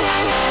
Yeah.